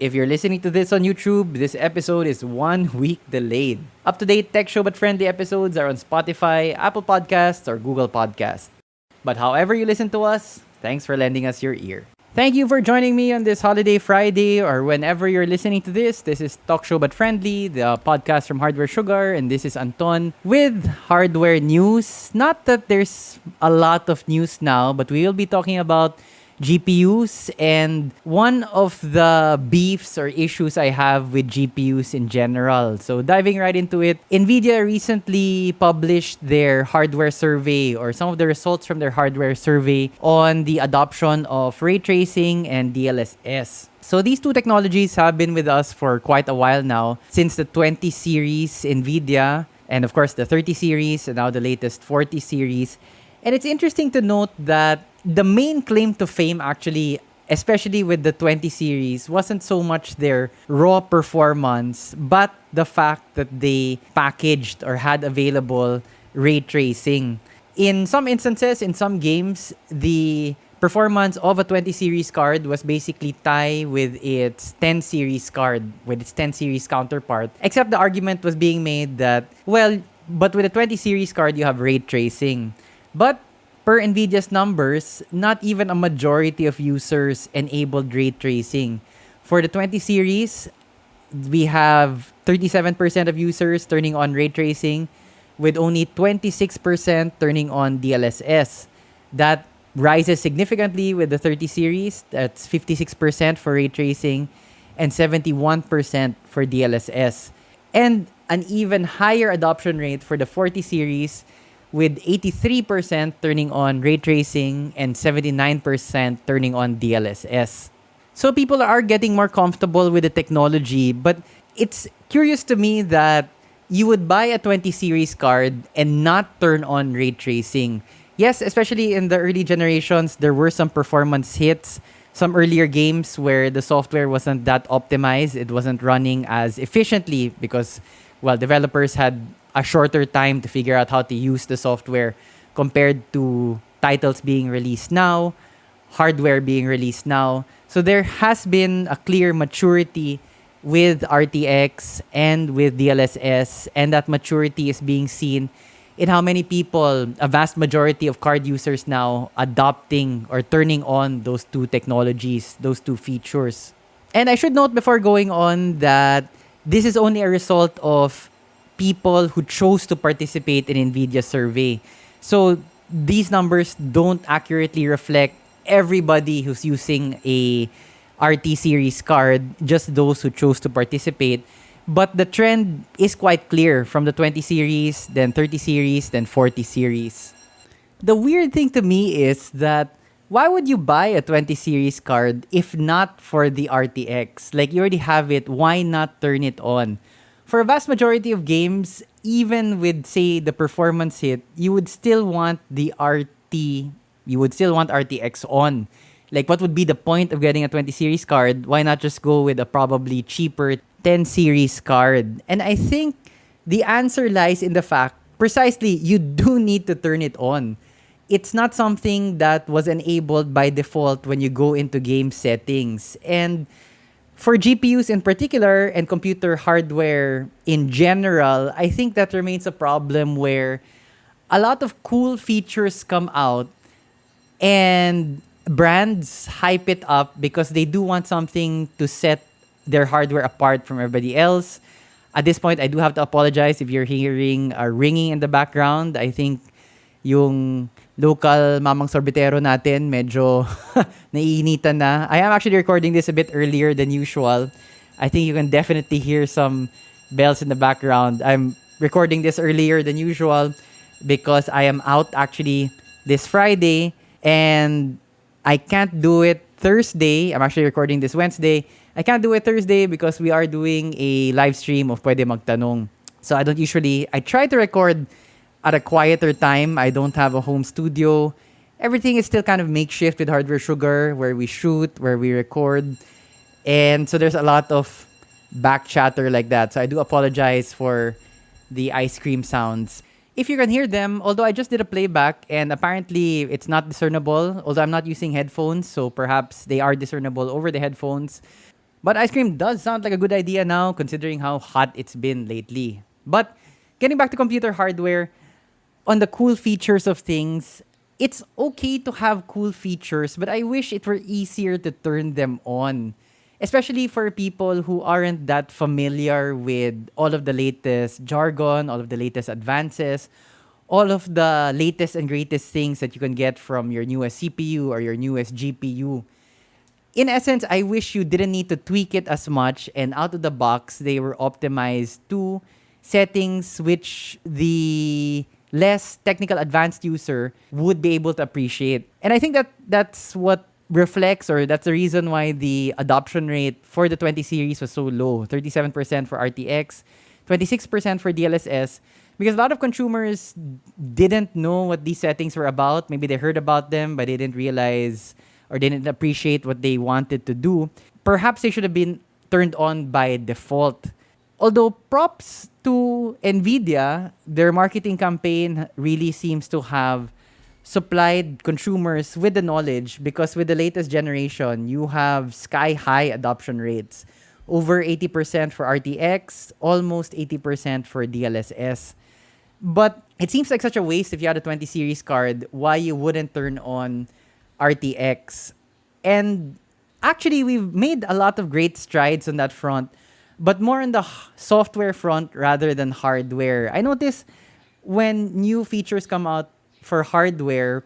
If you're listening to this on YouTube, this episode is one week delayed. Up to date tech show but friendly episodes are on Spotify, Apple Podcasts, or Google Podcasts. But however you listen to us, thanks for lending us your ear. Thank you for joining me on this holiday Friday or whenever you're listening to this. This is Talk Show But Friendly, the podcast from Hardware Sugar, and this is Anton with hardware news. Not that there's a lot of news now, but we will be talking about GPUs and one of the beefs or issues I have with GPUs in general. So diving right into it, Nvidia recently published their hardware survey or some of the results from their hardware survey on the adoption of ray tracing and DLSS. So these two technologies have been with us for quite a while now since the 20 series Nvidia and of course the 30 series and now the latest 40 series. And it's interesting to note that the main claim to fame actually especially with the 20 series wasn't so much their raw performance but the fact that they packaged or had available ray tracing. In some instances in some games the performance of a 20 series card was basically tie with its 10 series card with its 10 series counterpart except the argument was being made that well but with a 20 series card you have ray tracing. But per NVIDIA's numbers, not even a majority of users enabled ray tracing. For the 20 series, we have 37% of users turning on ray tracing with only 26% turning on DLSS. That rises significantly with the 30 series. That's 56% for ray tracing and 71% for DLSS. And an even higher adoption rate for the 40 series with 83% turning on ray tracing and 79% turning on DLSS. So people are getting more comfortable with the technology, but it's curious to me that you would buy a 20 series card and not turn on ray tracing. Yes, especially in the early generations, there were some performance hits, some earlier games where the software wasn't that optimized, it wasn't running as efficiently because well, developers had a shorter time to figure out how to use the software compared to titles being released now, hardware being released now. So there has been a clear maturity with RTX and with DLSS, and that maturity is being seen in how many people, a vast majority of card users now adopting or turning on those two technologies, those two features. And I should note before going on that this is only a result of people who chose to participate in NVIDIA survey. So these numbers don't accurately reflect everybody who's using a RT series card, just those who chose to participate. But the trend is quite clear from the 20 series, then 30 series, then 40 series. The weird thing to me is that why would you buy a 20 series card if not for the RTX? Like you already have it, why not turn it on? For a vast majority of games, even with say the performance hit, you would still want the RT, you would still want RTX on. Like what would be the point of getting a 20 series card? Why not just go with a probably cheaper 10 series card? And I think the answer lies in the fact precisely you do need to turn it on. It's not something that was enabled by default when you go into game settings. And for GPUs in particular and computer hardware in general, I think that remains a problem where a lot of cool features come out and brands hype it up because they do want something to set their hardware apart from everybody else. At this point, I do have to apologize if you're hearing a ringing in the background. I think yung local mamang sorbetero natin, medyo naiinitan na. I am actually recording this a bit earlier than usual. I think you can definitely hear some bells in the background. I'm recording this earlier than usual because I am out actually this Friday and I can't do it Thursday. I'm actually recording this Wednesday. I can't do it Thursday because we are doing a live stream of Pwede Magtanong. So I don't usually, I try to record at a quieter time. I don't have a home studio. Everything is still kind of makeshift with Hardware Sugar, where we shoot, where we record. And so there's a lot of back chatter like that. So I do apologize for the ice cream sounds. If you can hear them, although I just did a playback and apparently it's not discernible, although I'm not using headphones, so perhaps they are discernible over the headphones. But ice cream does sound like a good idea now, considering how hot it's been lately. But getting back to computer hardware, on the cool features of things, it's okay to have cool features, but I wish it were easier to turn them on. Especially for people who aren't that familiar with all of the latest jargon, all of the latest advances, all of the latest and greatest things that you can get from your newest CPU or your newest GPU. In essence, I wish you didn't need to tweak it as much and out of the box, they were optimized to settings which the less technical advanced user would be able to appreciate. And I think that that's what reflects or that's the reason why the adoption rate for the 20 series was so low 37% for RTX, 26% for DLSS. Because a lot of consumers didn't know what these settings were about. Maybe they heard about them, but they didn't realize or didn't appreciate what they wanted to do. Perhaps they should have been turned on by default. Although props to Nvidia, their marketing campaign really seems to have supplied consumers with the knowledge because with the latest generation, you have sky high adoption rates. Over 80% for RTX, almost 80% for DLSS. But it seems like such a waste if you had a 20 series card, why you wouldn't turn on RTX. And actually, we've made a lot of great strides on that front but more on the software front rather than hardware. I notice when new features come out for hardware,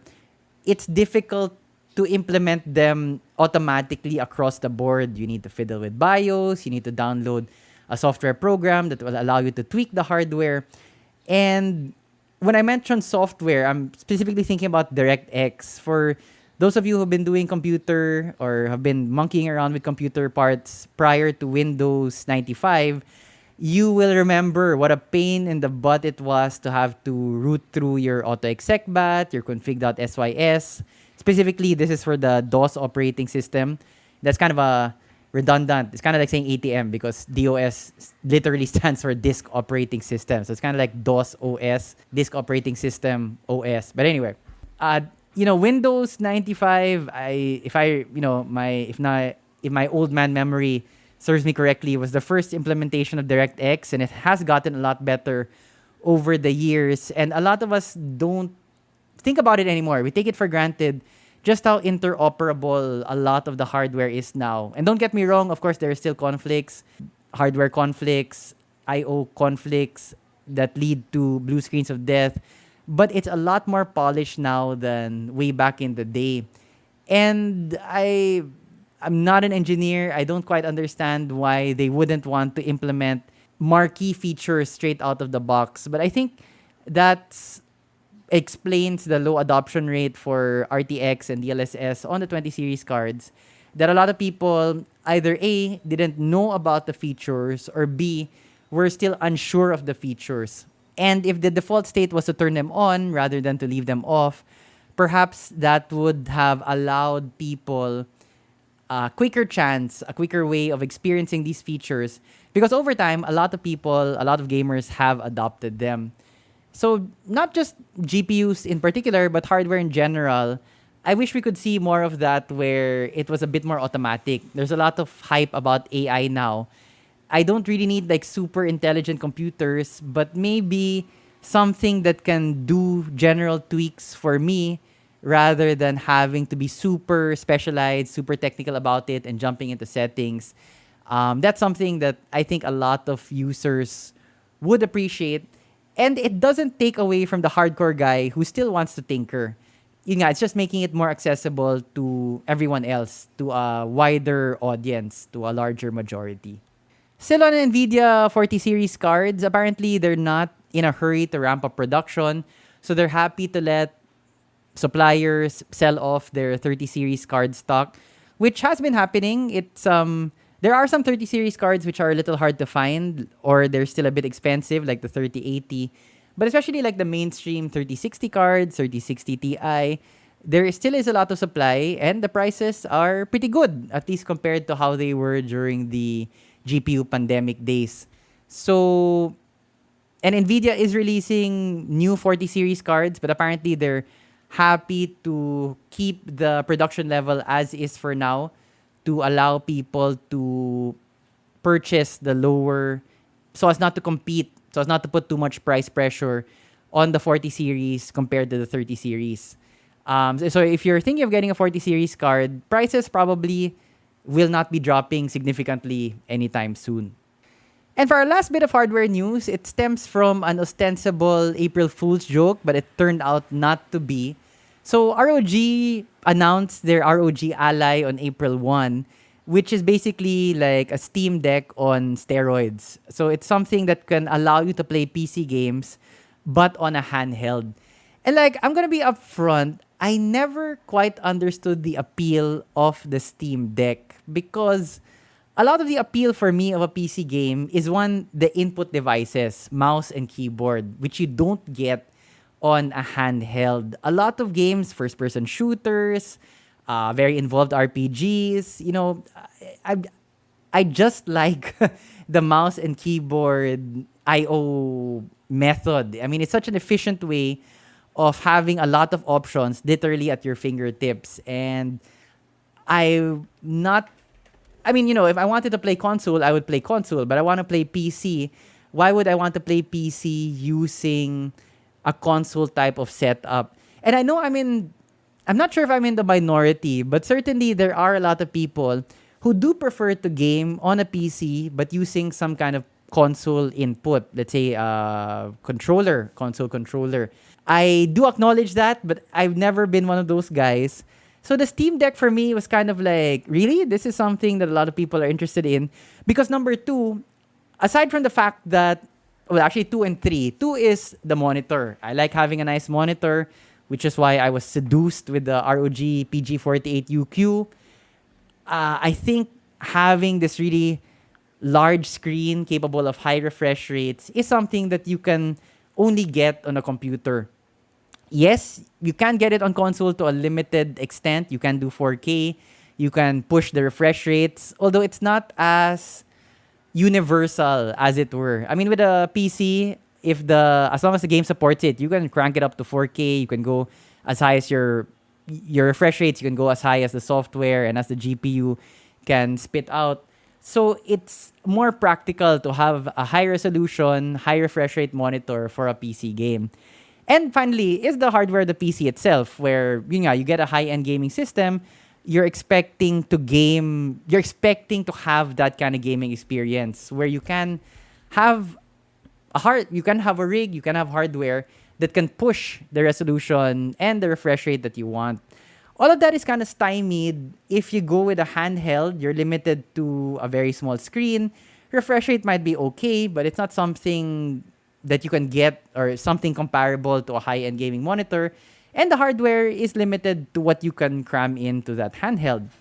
it's difficult to implement them automatically across the board. You need to fiddle with BIOS, you need to download a software program that will allow you to tweak the hardware. And when I mention software, I'm specifically thinking about DirectX. For those of you who've been doing computer or have been monkeying around with computer parts prior to Windows 95, you will remember what a pain in the butt it was to have to root through your autoexec.bat, your config.sys. Specifically, this is for the DOS operating system. That's kind of a redundant. It's kind of like saying ATM because DOS literally stands for disk operating system. So it's kind of like DOS OS, disk operating system OS. But anyway, uh, you know, Windows 95, I if I, you know, my if not if my old man memory serves me correctly, was the first implementation of DirectX and it has gotten a lot better over the years and a lot of us don't think about it anymore. We take it for granted just how interoperable a lot of the hardware is now. And don't get me wrong, of course there are still conflicts, hardware conflicts, IO conflicts that lead to blue screens of death but it's a lot more polished now than way back in the day. And I I'm not an engineer. I don't quite understand why they wouldn't want to implement marquee features straight out of the box. But I think that explains the low adoption rate for RTX and DLSS on the 20 series cards. That a lot of people either A, didn't know about the features, or B, were still unsure of the features. And if the default state was to turn them on rather than to leave them off, perhaps that would have allowed people a quicker chance, a quicker way of experiencing these features. Because over time, a lot of people, a lot of gamers have adopted them. So not just GPUs in particular, but hardware in general. I wish we could see more of that where it was a bit more automatic. There's a lot of hype about AI now I don't really need like super intelligent computers, but maybe something that can do general tweaks for me rather than having to be super specialized, super technical about it and jumping into settings. Um, that's something that I think a lot of users would appreciate. And it doesn't take away from the hardcore guy who still wants to tinker. You know, it's just making it more accessible to everyone else, to a wider audience, to a larger majority. Still on NVIDIA 40 series cards, apparently they're not in a hurry to ramp up production. So they're happy to let suppliers sell off their 30 series card stock, which has been happening. It's um there are some 30 series cards which are a little hard to find or they're still a bit expensive like the 3080. But especially like the mainstream 3060 cards, 3060 Ti, there still is a lot of supply and the prices are pretty good at least compared to how they were during the GPU pandemic days. So, and NVIDIA is releasing new 40 series cards, but apparently they're happy to keep the production level as is for now to allow people to purchase the lower so as not to compete, so as not to put too much price pressure on the 40 series compared to the 30 series. Um, so if you're thinking of getting a 40 series card, prices probably will not be dropping significantly anytime soon. And for our last bit of hardware news, it stems from an ostensible April Fool's joke, but it turned out not to be. So ROG announced their ROG Ally on April 1, which is basically like a Steam Deck on steroids. So it's something that can allow you to play PC games, but on a handheld. And like, I'm gonna be upfront, I never quite understood the appeal of the Steam Deck because a lot of the appeal for me of a PC game is one, the input devices, mouse and keyboard, which you don't get on a handheld. A lot of games, first person shooters, uh, very involved RPGs, you know, I, I just like the mouse and keyboard IO method. I mean, it's such an efficient way of having a lot of options literally at your fingertips. And I'm not I mean, you know, if I wanted to play console, I would play console, but I want to play PC. Why would I want to play PC using a console type of setup? And I know I'm in I'm not sure if I'm in the minority, but certainly there are a lot of people who do prefer to game on a PC but using some kind of console input, let's say uh, controller, console controller. I do acknowledge that, but I've never been one of those guys. So the Steam Deck for me was kind of like, really? This is something that a lot of people are interested in. Because number two, aside from the fact that, well, actually two and three, two is the monitor. I like having a nice monitor, which is why I was seduced with the ROG PG48UQ. Uh, I think having this really large screen capable of high refresh rates is something that you can only get on a computer yes, you can get it on console to a limited extent. You can do 4K. You can push the refresh rates, although it's not as universal as it were. I mean, with a PC, if the as long as the game supports it, you can crank it up to 4K. You can go as high as your your refresh rates. You can go as high as the software and as the GPU can spit out. So it's more practical to have a high resolution, high refresh rate monitor for a PC game. And finally, is the hardware the PC itself, where you know you get a high-end gaming system, you're expecting to game, you're expecting to have that kind of gaming experience where you can have a hard, you can have a rig, you can have hardware that can push the resolution and the refresh rate that you want. All of that is kind of stymied if you go with a handheld. You're limited to a very small screen. Refresh rate might be okay, but it's not something that you can get or something comparable to a high-end gaming monitor and the hardware is limited to what you can cram into that handheld.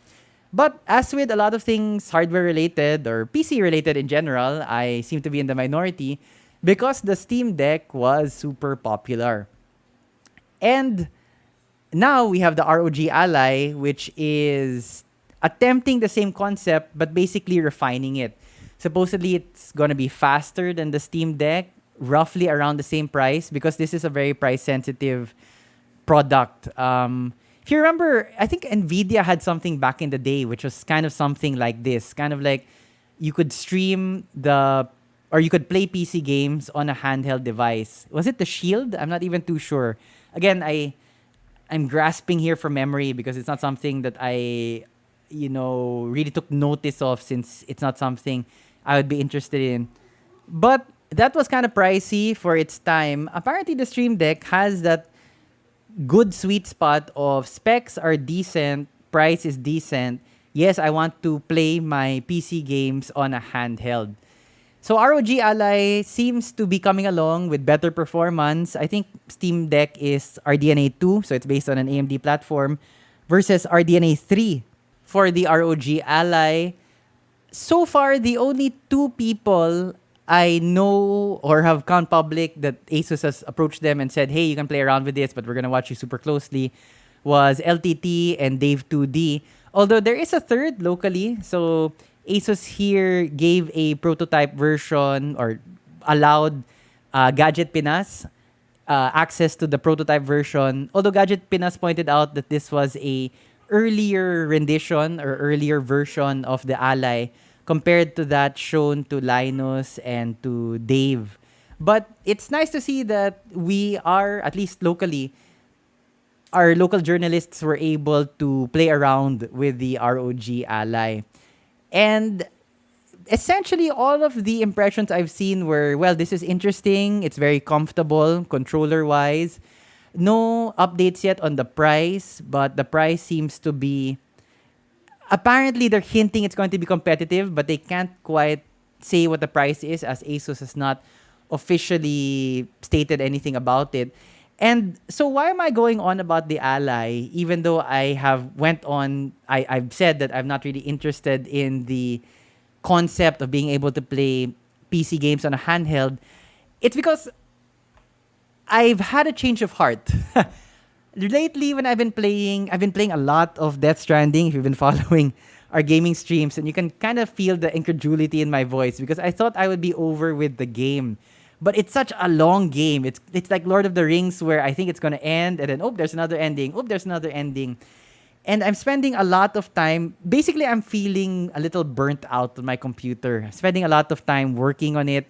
But as with a lot of things hardware related or PC related in general, I seem to be in the minority because the Steam Deck was super popular. And now we have the ROG Ally, which is attempting the same concept but basically refining it. Supposedly, it's going to be faster than the Steam Deck roughly around the same price because this is a very price sensitive product. Um, if you remember, I think Nvidia had something back in the day, which was kind of something like this, kind of like you could stream the or you could play PC games on a handheld device. Was it the Shield? I'm not even too sure. Again, I I'm grasping here from memory because it's not something that I you know really took notice of since it's not something I would be interested in. But that was kind of pricey for its time. Apparently, the Steam Deck has that good sweet spot of specs are decent, price is decent. Yes, I want to play my PC games on a handheld. So ROG Ally seems to be coming along with better performance. I think Steam Deck is RDNA 2, so it's based on an AMD platform, versus RDNA 3 for the ROG Ally. So far, the only two people I know or have gone public that Asus has approached them and said, hey, you can play around with this, but we're going to watch you super closely, was LTT and Dave2D. Although there is a third locally. So Asus here gave a prototype version or allowed uh, Gadget Pinas uh, access to the prototype version. Although Gadget Pinas pointed out that this was a earlier rendition or earlier version of the ally compared to that shown to Linus and to Dave. But it's nice to see that we are, at least locally, our local journalists were able to play around with the ROG ally. And essentially all of the impressions I've seen were, well, this is interesting. It's very comfortable controller wise. No updates yet on the price, but the price seems to be. Apparently, they're hinting it's going to be competitive, but they can't quite say what the price is as Asus has not officially stated anything about it. And so why am I going on about the Ally, even though I have went on, I, I've said that I'm not really interested in the concept of being able to play PC games on a handheld, it's because I've had a change of heart. Lately, when I've been playing, I've been playing a lot of Death Stranding. If you've been following our gaming streams, and you can kind of feel the incredulity in my voice because I thought I would be over with the game. But it's such a long game. It's it's like Lord of the Rings where I think it's gonna end and then oh there's another ending. Oh there's another ending and I'm spending a lot of time. Basically, I'm feeling a little burnt out on my computer. Spending a lot of time working on it.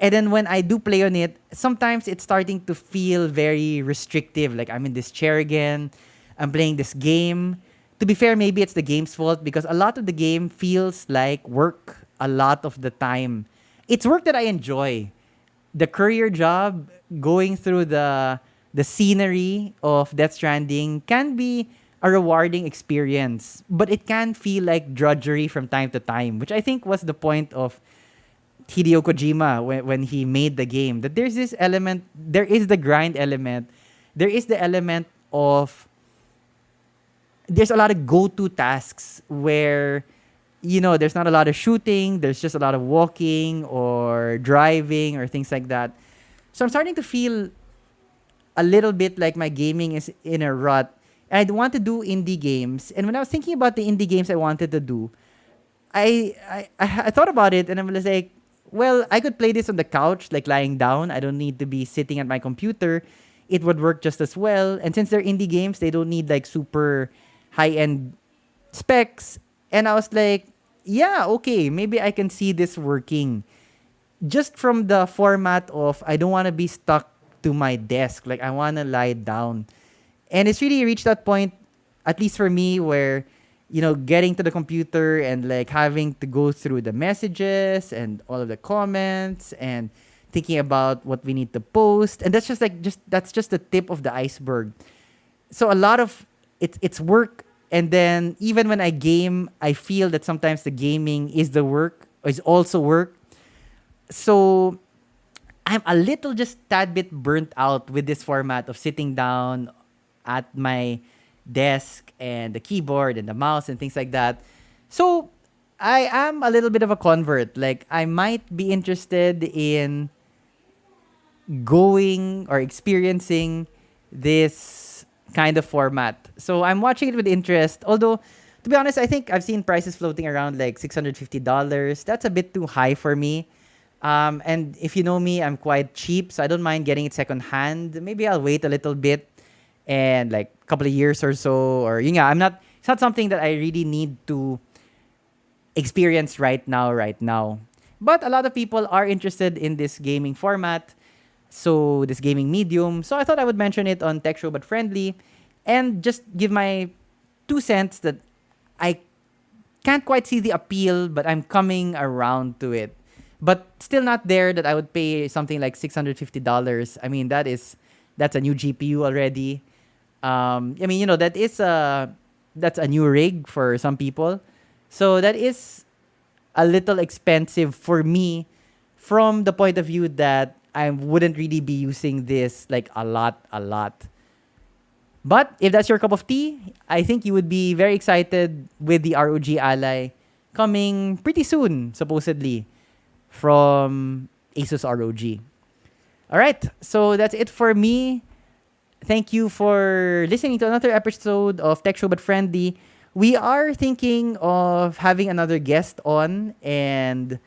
And then when I do play on it, sometimes it's starting to feel very restrictive. Like I'm in this chair again. I'm playing this game. To be fair, maybe it's the game's fault because a lot of the game feels like work a lot of the time. It's work that I enjoy. The courier job, going through the the scenery of Death Stranding can be a rewarding experience, but it can feel like drudgery from time to time, which I think was the point of Hideo Kojima when, when he made the game. That there's this element, there is the grind element, there is the element of there's a lot of go-to tasks where you know there's not a lot of shooting there's just a lot of walking or driving or things like that so i'm starting to feel a little bit like my gaming is in a rut and I'd want to do indie games. And when I was thinking about the indie games I wanted to do, I I, I thought about it and I was like, well, I could play this on the couch, like lying down. I don't need to be sitting at my computer. It would work just as well. And since they're indie games, they don't need like super high end specs. And I was like, yeah, okay, maybe I can see this working. Just from the format of I don't want to be stuck to my desk. Like I want to lie down. And it's really reached that point, at least for me, where you know, getting to the computer and like having to go through the messages and all of the comments and thinking about what we need to post. And that's just like just that's just the tip of the iceberg. So a lot of it's it's work and then even when I game, I feel that sometimes the gaming is the work, is also work. So I'm a little just tad bit burnt out with this format of sitting down at my desk and the keyboard and the mouse and things like that. So I am a little bit of a convert. Like I might be interested in going or experiencing this kind of format. So I'm watching it with interest. Although to be honest, I think I've seen prices floating around like $650. That's a bit too high for me. Um, and if you know me, I'm quite cheap, so I don't mind getting it secondhand. Maybe I'll wait a little bit and like a couple of years or so or you know i'm not it's not something that i really need to experience right now right now. But a lot of people are interested in this gaming format so this gaming medium. So i thought i would mention it on tech show but friendly and just give my two cents that i can't quite see the appeal but i'm coming around to it. But still not there that i would pay something like $650 i mean that is that's a new gpu already um, I mean, you know, that is a that's a new rig for some people. So that is a little expensive for me from the point of view that I wouldn't really be using this like a lot, a lot. But if that's your cup of tea, I think you would be very excited with the ROG Ally coming pretty soon, supposedly, from Asus ROG. All right, so that's it for me thank you for listening to another episode of Tech Show But Friendly. We are thinking of having another guest on, and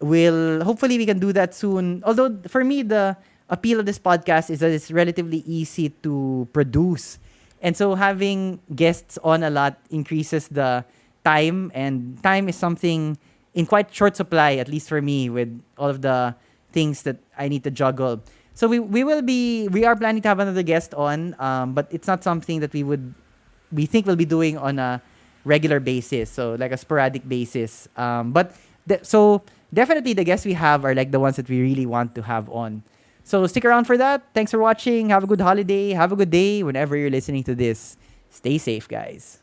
we'll hopefully we can do that soon. Although for me, the appeal of this podcast is that it's relatively easy to produce, And so having guests on a lot increases the time, and time is something in quite short supply, at least for me, with all of the things that I need to juggle. So we, we will be we are planning to have another guest on, um, but it's not something that we would we think we'll be doing on a regular basis, so like a sporadic basis. Um, but so definitely the guests we have are like the ones that we really want to have on. So stick around for that. Thanks for watching. Have a good holiday. Have a good day whenever you're listening to this. Stay safe, guys.